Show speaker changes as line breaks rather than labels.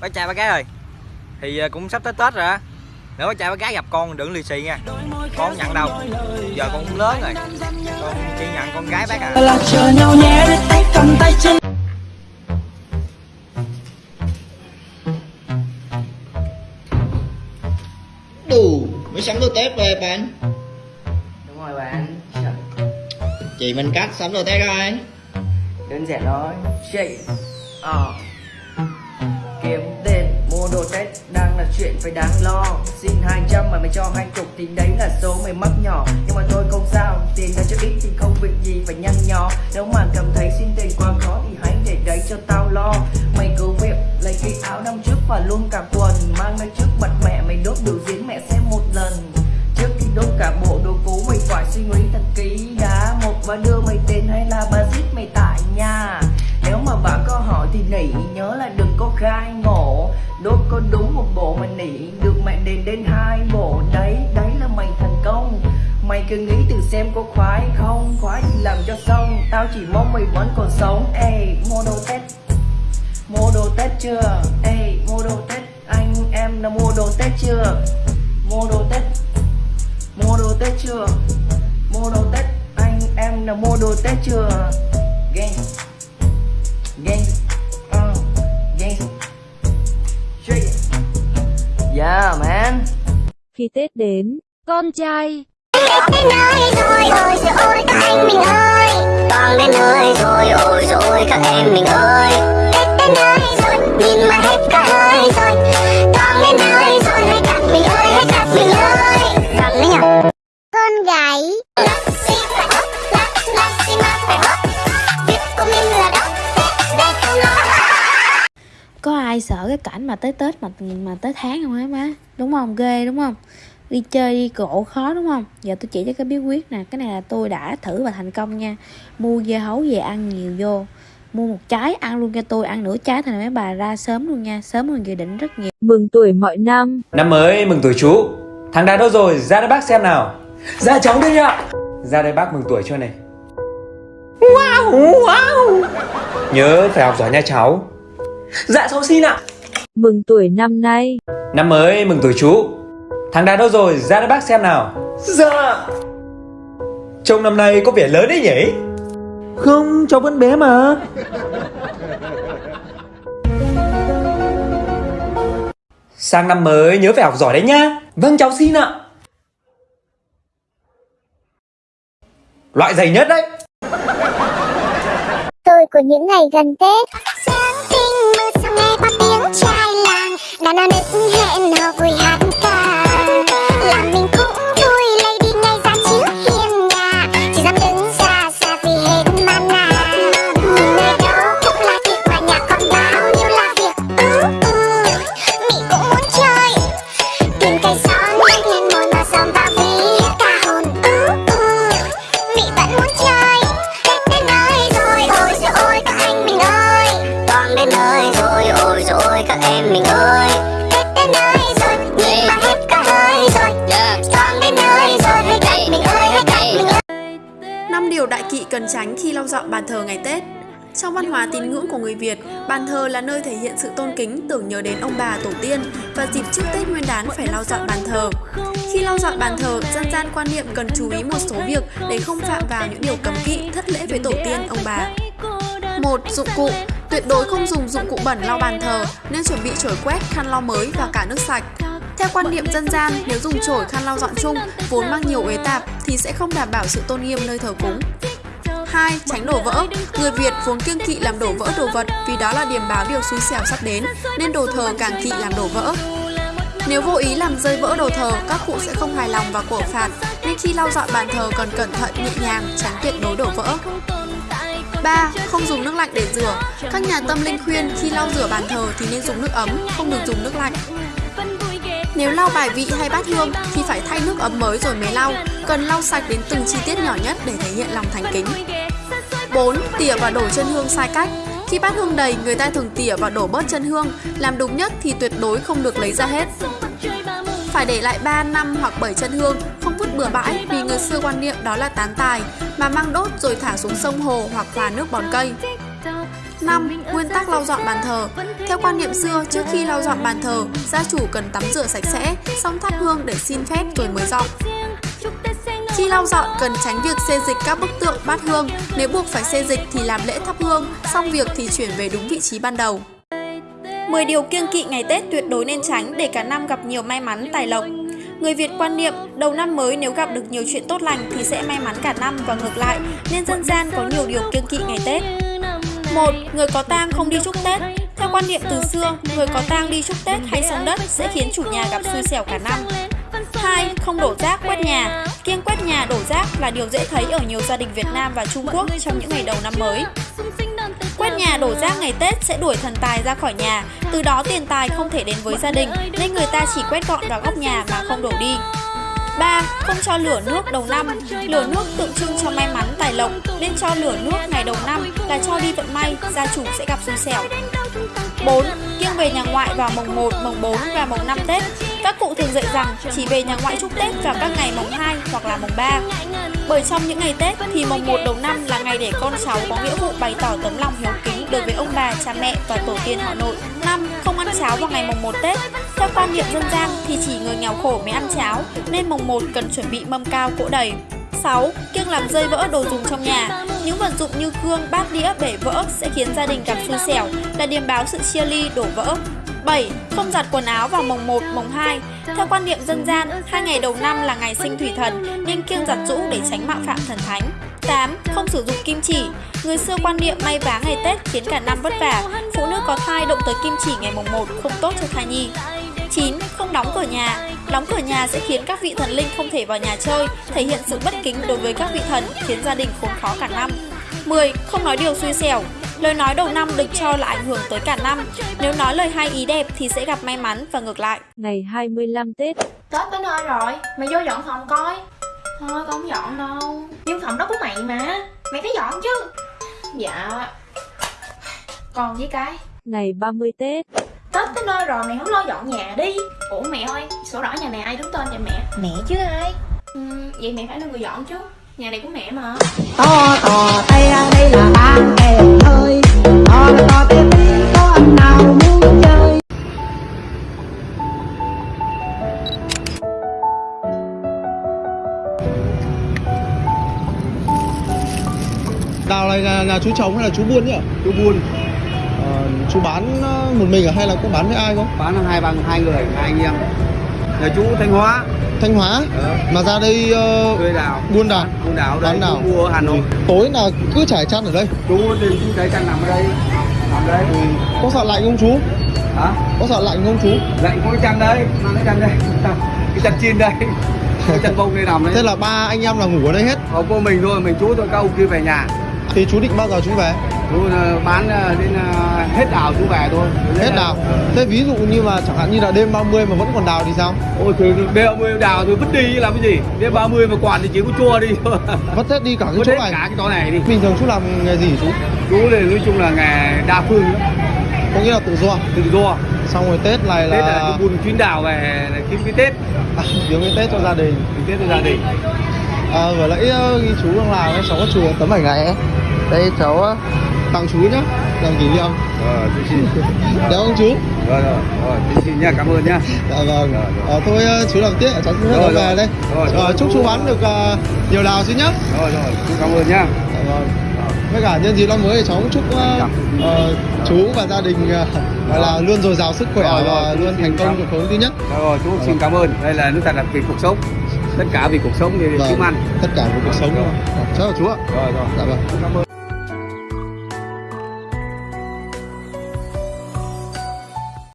bác trai bác gái ơi. Thì à, cũng sắp tới tết rồi á. Nếu bác trai bác gái gặp con đừng lì xì nha. Con không nhận đâu. Giờ con cũng lớn rồi. Con chỉ nhận con gái bác à.
Đủ mới sắm đồ Tết về bạn.
Đúng rồi bạn.
Chị mình cắt sắm đồ Tết rồi.
Đơn giản thôi. Chị. Ờ mua đồ Tết đang là chuyện phải đáng lo. Xin 200 mà mày cho hai chục thì đấy là số mày mắc nhỏ. Nhưng mà thôi không sao, Tiền là cho ít thì không việc gì phải nhăn nhó. Nếu mà cảm thấy xin tiền quá khó thì hãy để đấy cho tao lo. Mày cứ việc lấy cái áo năm trước và luôn cả quần, Mang lên trước mặt mẹ, mày đốt biểu diễn mẹ xem một lần. Trước khi đốt cả bộ đồ cũ, mày phải suy nghĩ thật kỹ đã. Một và đưa mày tên hay là bà giết mày tại nhà. Nếu mà bà có hỏi thì nỉ nhớ là đừng có khai ngộ. Đốt có đúng một bộ mà nỉ được mẹ đền đến hai bộ. Đấy, đấy là mày thành công. Mày cứ nghĩ từ xem có khoái không Khoái thì làm cho xong. Tao chỉ mong mày vẫn còn sống. Ê, mua đồ Tết. Mua đồ Tết chưa? Ê, mua đồ Tết. Anh em đã mua đồ Tết chưa? Mua đồ Tết. Mua đồ Tết chưa? Mua đồ Tết. Anh em đã mua đồ Tết chưa? Gang Gang
Khi Tết đến, con trai.
Tết đến nơi rồi ôi rồi ôi các anh mình ơi. Toàn đến nơi rồi ôi rồi ôi các em mình ơi. Tết đến nơi
ai sợ cái cảnh mà tới Tết mà mà tới tháng không hả má? Đúng không? Ghê đúng không? Đi chơi đi cộ khó đúng không? Giờ tôi chỉ cho cái bí quyết nè. Cái này là tôi đã thử và thành công nha. Mua dưa hấu về ăn nhiều vô. Mua một trái ăn luôn cho tôi. Ăn nửa trái thì mấy bà. Ra sớm luôn nha. Sớm hơn dự định rất nhiều. Mừng tuổi mọi năm.
Năm mới mừng tuổi chú. Thằng Đạt đâu rồi? Ra đây bác xem nào. Ra cháu đây ạ Ra đây bác mừng tuổi cho này. Wow wow. Nhớ phải học giỏi nha cháu Dạ cháu xin ạ.
Mừng tuổi năm nay.
Năm mới mừng tuổi chú. Thằng Đạt đâu rồi? Ra đây bác xem nào. Dạ. Trông năm nay có vẻ lớn đấy nhỉ? Không cháu vẫn bé mà. Sang năm mới nhớ phải học giỏi đấy nhá. Vâng cháu xin ạ. Loại dày nhất đấy.
Tôi của những ngày gần Tết. Làng, đàn hẹn hò vui hát ca. Làm mình cũng vui, lấy đi ngay ra chiếu hiên nhà, chỉ dám đứng xa xa vì hết mana. Nhìn nơi đâu cũng là việc mà nhà còn bao nhiêu là việc. Ừ, ừ, Mị cũng muốn chơi, tìm cây son lên lên môi mà dòm vào vì hết cả hồn. Ừ, ừ, Mị vẫn muốn chơi, hết đến nơi rồi, ôi trời ơi các anh mình ơi. Toàn đến nơi rồi, ôi rồi ôi các em mình ơi. Tết đến nơi rồi, nhìn mà hết cả hơi rồi. Toàn đến nơi rồi, hãy gặp mình ơi, hãy gặp mình ơi.
5 điều đại kỵ cần tránh khi lau dọn bàn thờ ngày Tết. Trong văn hóa tín ngưỡng của người Việt, bàn thờ là nơi thể hiện sự tôn kính, tưởng nhớ đến ông bà tổ tiên và dịp trước Tết Nguyên đán phải lau dọn bàn thờ. Khi lau dọn bàn thờ, dân gian quan niệm cần chú ý một số việc để không phạm vào những điều cấm kỵ, thất lễ với tổ tiên ông bà. một Dụng cụ Tuyệt đối không dùng dụng cụ bẩn lau bàn thờ, nên chuẩn bị chổi quét, khăn lau mới và cả nước sạch. Theo quan niệm dân gian, nếu dùng chổi khăn lau dọn chung vốn mang nhiều uế tạp thì sẽ không đảm bảo sự tôn nghiêm nơi thờ cúng. 2. Tránh đổ vỡ Người Việt vốn kiêng kỵ làm đổ vỡ đồ vật vì đó là điểm báo điều xui xẻo sắp đến nên đồ thờ càng kỵ làm đổ vỡ. Nếu vô ý làm rơi vỡ đồ thờ, các cụ sẽ không hài lòng và cổ phạt nên khi lau dọn bàn thờ cần cẩn thận nhẹ nhàng, tránh tuyệt đối đổ vỡ. 3. Không dùng nước lạnh để rửa Các nhà tâm linh khuyên khi lau rửa bàn thờ thì nên dùng nước ấm, không được dùng nước lạnh. Nếu lau bài vị hay bát hương thì phải thay nước ấm mới rồi mới lau, cần lau sạch đến từng chi tiết nhỏ nhất để thể hiện lòng thành kính. 4. Tỉa và đổ chân hương sai cách Khi bát hương đầy, người ta thường tỉa và đổ bớt chân hương, làm đúng nhất thì tuyệt đối không được lấy ra hết. Phải để lại 3, 5 hoặc 7 chân hương, không vứt bừa bãi vì người xưa quan niệm đó là tán tài, mà mang đốt rồi thả xuống sông hồ hoặc là nước bón cây.
5. Nguyên tắc lau dọn bàn thờ Theo quan niệm xưa, trước khi lau dọn bàn thờ, gia chủ cần tắm rửa sạch sẽ, xong thắp hương để xin phép rồi mới dọn. Khi lau dọn, cần tránh việc xê dịch các bức tượng bát hương. Nếu buộc phải xê dịch thì làm lễ thắp hương, xong việc thì chuyển về đúng vị trí ban đầu. 10 điều kiêng kỵ ngày Tết tuyệt đối nên tránh để cả năm gặp nhiều may mắn tài lộc. Người Việt quan niệm đầu năm mới nếu gặp được nhiều chuyện tốt lành thì sẽ may mắn cả năm và ngược lại, nên dân gian có nhiều điều kiêng kỵ ngày Tết. 1. Người có tang không đi chúc Tết Theo quan niệm từ xưa, người có tang đi chúc Tết hay sông đất sẽ khiến chủ nhà gặp xui xẻo cả năm. 2. Không đổ rác quét nhà Kiêng quét nhà đổ rác là điều dễ thấy ở nhiều gia đình Việt Nam và Trung Quốc trong những ngày đầu năm mới. Quét nhà đổ rác ngày Tết sẽ đuổi thần tài ra khỏi nhà, từ đó tiền tài không thể đến với gia đình nên người ta chỉ quét gọn vào góc nhà mà không đổ đi. 3. Không cho lửa nước đầu năm Lửa nước tượng trưng cho may mắn tài lộc Nên cho lửa nước ngày đầu năm là cho đi vận may, gia chủ sẽ gặp xui xẻo 4. Kiêng về nhà ngoại vào mùng 1, mùng 4 và mùng 5 Tết Các cụ thường dạy rằng chỉ về nhà ngoại chúc Tết vào các ngày mùng 2 hoặc là mùng 3 Bởi trong những ngày Tết thì mùng 1 đầu năm là ngày để con cháu có nghĩa vụ bày tỏ tấm lòng hiếu kính đối với ông bà, cha mẹ và tổ tiên họ nội 5. Không ăn cháo vào ngày mùng 1 Tết Theo quan niệm dân gian thì chỉ người nghèo khổ mới ăn cháo Nên mùng 1 cần chuẩn bị mâm cao cỗ đầy 6. Kiêng làm rơi vỡ đồ dùng trong nhà Những vật dụng như gương, bát đĩa bể vỡ sẽ khiến gia đình gặp xui xẻo Là điềm báo sự chia ly, đổ vỡ 7. Không giặt quần áo vào mồng 1, mồng 2 Theo quan niệm dân gian, hai ngày đầu năm là ngày sinh thủy thần Nên kiêng giặt rũ để tránh mạo phạm thần thánh 8. Không sử dụng kim chỉ Người xưa quan niệm may vá ngày Tết khiến cả năm vất vả Phụ nữ có thai động tới kim chỉ ngày mùng 1 không tốt cho thai nhi 9. Không đóng cửa nhà Đóng cửa nhà sẽ khiến các vị thần linh không thể vào nhà chơi Thể hiện sự bất kính đối với các vị thần Khiến gia đình khốn khó cả năm. 10. Không nói điều xui xẻo. Lời nói đầu năm được cho là ảnh hưởng tới cả năm. Nếu nói lời hay ý đẹp thì sẽ gặp may mắn và ngược lại.
Ngày 25 Tết.
Tết tới nơi rồi, mày vô dọn phòng coi. Thôi con không dọn đâu. Nhưng phòng đó của mày mà. Mày phải dọn chứ. Dạ. Còn với cái.
Ngày 30 Tết
Tết tới nơi rồi mày không lo dọn nhà đi Ủa mẹ ơi, sổ đỏ nhà này ai đứng tên vậy mẹ?
Mẹ chứ ai
ừ, Vậy mẹ phải là người dọn chứ Nhà này của mẹ mà
To tò tay ra đây là bạn kẻ ơi To to tê tê có anh nào muốn chơi
Đào này là nhà chú trồng hay là chú buôn nhỉ? Chú buôn. Ờ, chú bán ờ, một mình hay là có bán với ai không?
Bán hai bằng hai người, hai anh em. Nhà chú Thanh Hóa.
Thanh Hóa. Mà ra đây uh,
Thuê đào.
buôn đào.
Buôn.
Bán đào.
Chú mua ở Hà Nội.
Tối là cứ trải chăn ở đây.
Chú thì chú trải chăn nằm ở đây. Nằm đây.
Ừ. Có sợ lạnh không chú?
Hả?
Có sợ lạnh không chú?
Lạnh có cái chăn đây, mang cái chăn đây. cái chăn chiên đây. cái chăn bông đây nằm đấy.
Thế là ba anh em là ngủ ở đây hết.
Không có mình thôi, mình chú thôi, các ông kia về nhà.
Thì chú định bao giờ chú về?
Chú bán đến uh, hết đào chú về thôi.
Hết đào. Thế ví dụ như mà chẳng hạn như là đêm 30 mà vẫn còn đào thì sao?
Ôi thì đêm 30 đào thì vứt đi làm cái gì? Đêm 30 mà quản thì chỉ có chua đi.
Vứt hết đi cả cái chỗ này.
cả cái chỗ này đi.
Bình thường chú làm nghề gì chú?
Chú thì nói chung là nghề đa phương đó.
Có nghĩa là tự do.
Tự do.
Xong rồi Tết này là
Tết là buôn chuyến đào về kiếm cái Tết.
À, kiếm cái Tết cho gia đình.
Kiếm Tết cho gia đình.
À, vừa nãy chú đang làm cháu có chụp tấm ảnh này ấy. Đây cháu tặng chú nhá, làm kỷ niệm.
Ờ, chú xin.
Dạ vâng chú.
Rồi rồi, rồi, chú xin nha, cảm ơn nha.
Dạ vâng. À, thôi uh, chú làm tiếp, cháu xin phép
Rồi,
về
rồi.
đây.
Rồi,
Rồi,
rồi,
chúc chú bán được uh, nhiều đào chứ nhá.
Rồi rồi, chú cảm ơn nha.
Dạ vâng. Với cả nhân dịp năm mới thì cháu cũng chúc uh, uh, chú và gia đình uh, gọi là luôn dồi dào sức khỏe
Rồi, rồi,
và
chú
luôn thành công cuộc sống thứ nhất.
Rồi, rồi, chú xin cảm ơn. Đây là nước thật là vì cuộc sống. Tất cả vì cuộc sống thì
Vâng,
kiếm ăn.
Tất cả của cuộc sống. Cháu chào chú ạ.
Rồi rồi.
Dạ vâng.
Cảm ơn.